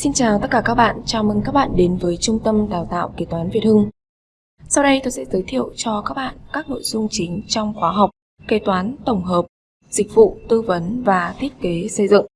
Xin chào tất cả các bạn, chào mừng các bạn đến với Trung tâm Đào tạo Kế toán Việt Hưng. Sau đây tôi sẽ giới thiệu cho các bạn các nội dung chính trong khóa học Kế toán tổng hợp, dịch vụ tư vấn và thiết kế xây dựng.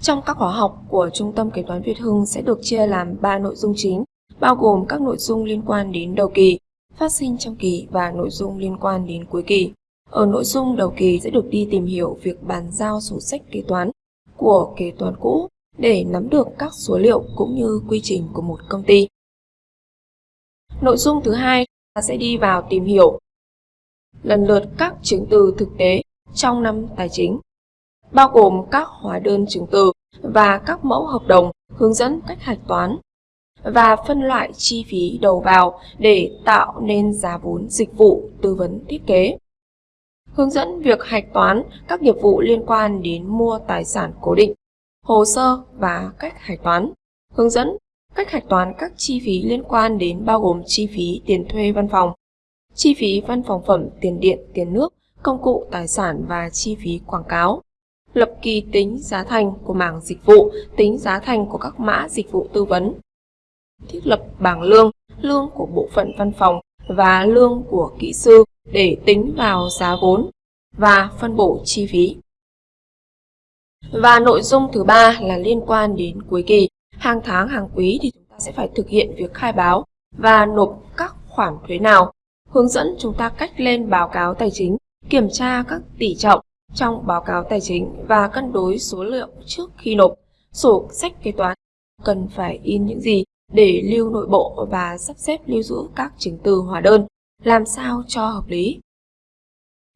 Trong các khóa học của Trung tâm Kế toán Việt Hưng sẽ được chia làm 3 nội dung chính, bao gồm các nội dung liên quan đến đầu kỳ, phát sinh trong kỳ và nội dung liên quan đến cuối kỳ. Ở nội dung đầu kỳ sẽ được đi tìm hiểu việc bàn giao sổ sách kế toán của kế toán cũ để nắm được các số liệu cũng như quy trình của một công ty. Nội dung thứ hai là sẽ đi vào tìm hiểu lần lượt các chứng từ thực tế trong năm tài chính, bao gồm các hóa đơn chứng từ và các mẫu hợp đồng hướng dẫn cách hạch toán và phân loại chi phí đầu vào để tạo nên giá vốn dịch vụ tư vấn thiết kế. Hướng dẫn việc hạch toán các nghiệp vụ liên quan đến mua tài sản cố định hồ sơ và cách hạch toán. Hướng dẫn cách hạch toán các chi phí liên quan đến bao gồm chi phí tiền thuê văn phòng, chi phí văn phòng phẩm, tiền điện, tiền nước, công cụ, tài sản và chi phí quảng cáo. Lập kỳ tính giá thành của mảng dịch vụ, tính giá thành của các mã dịch vụ tư vấn. Thiết lập bảng lương, lương của bộ phận văn phòng và lương của kỹ sư để tính vào giá vốn và phân bổ chi phí. Và nội dung thứ ba là liên quan đến cuối kỳ. Hàng tháng, hàng quý thì chúng ta sẽ phải thực hiện việc khai báo và nộp các khoản thuế nào. Hướng dẫn chúng ta cách lên báo cáo tài chính, kiểm tra các tỷ trọng trong báo cáo tài chính và cân đối số liệu trước khi nộp. Sổ sách kế toán cần phải in những gì để lưu nội bộ và sắp xếp lưu giữ các chứng từ hóa đơn, làm sao cho hợp lý.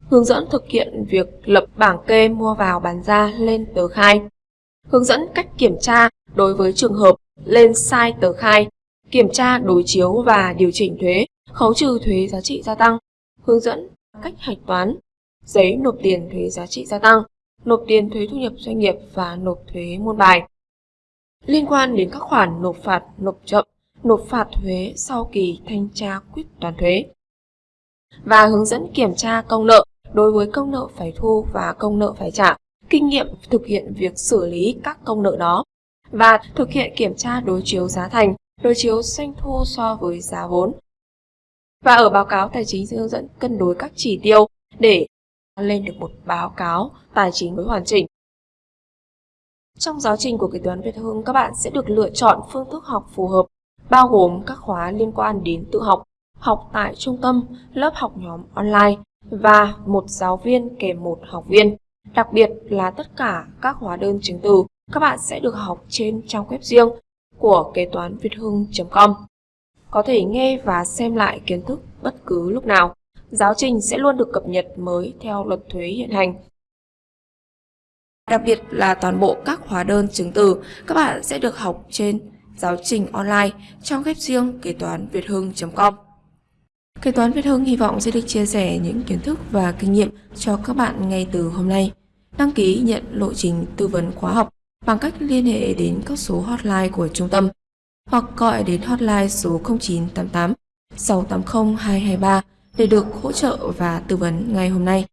Hướng dẫn thực hiện việc lập bảng kê mua vào bán ra lên tờ khai. Hướng dẫn cách kiểm tra đối với trường hợp lên sai tờ khai, kiểm tra đối chiếu và điều chỉnh thuế, khấu trừ thuế giá trị gia tăng. Hướng dẫn cách hạch toán, giấy nộp tiền thuế giá trị gia tăng, nộp tiền thuế thu nhập doanh nghiệp và nộp thuế môn bài. Liên quan đến các khoản nộp phạt, nộp chậm, nộp phạt thuế sau kỳ thanh tra quyết toán thuế và hướng dẫn kiểm tra công nợ đối với công nợ phải thu và công nợ phải trả, kinh nghiệm thực hiện việc xử lý các công nợ đó và thực hiện kiểm tra đối chiếu giá thành, đối chiếu doanh thu so với giá vốn. Và ở báo cáo tài chính sẽ hướng dẫn cân đối các chỉ tiêu để lên được một báo cáo tài chính với hoàn chỉnh. Trong giáo trình của kế toán Việt Hưng, các bạn sẽ được lựa chọn phương thức học phù hợp, bao gồm các khóa liên quan đến tự học, học tại trung tâm, lớp học nhóm online, và một giáo viên kèm một học viên. Đặc biệt là tất cả các hóa đơn chứng từ, các bạn sẽ được học trên trang web riêng của kế toán việt hưng.com. Có thể nghe và xem lại kiến thức bất cứ lúc nào. Giáo trình sẽ luôn được cập nhật mới theo luật thuế hiện hành. Đặc biệt là toàn bộ các hóa đơn chứng từ, các bạn sẽ được học trên giáo trình online trong web riêng kế toán việt hưng.com. Kế toán Việt Hưng hy vọng sẽ được chia sẻ những kiến thức và kinh nghiệm cho các bạn ngay từ hôm nay. Đăng ký nhận lộ trình tư vấn khóa học bằng cách liên hệ đến các số hotline của trung tâm hoặc gọi đến hotline số 0988 680 223 để được hỗ trợ và tư vấn ngay hôm nay.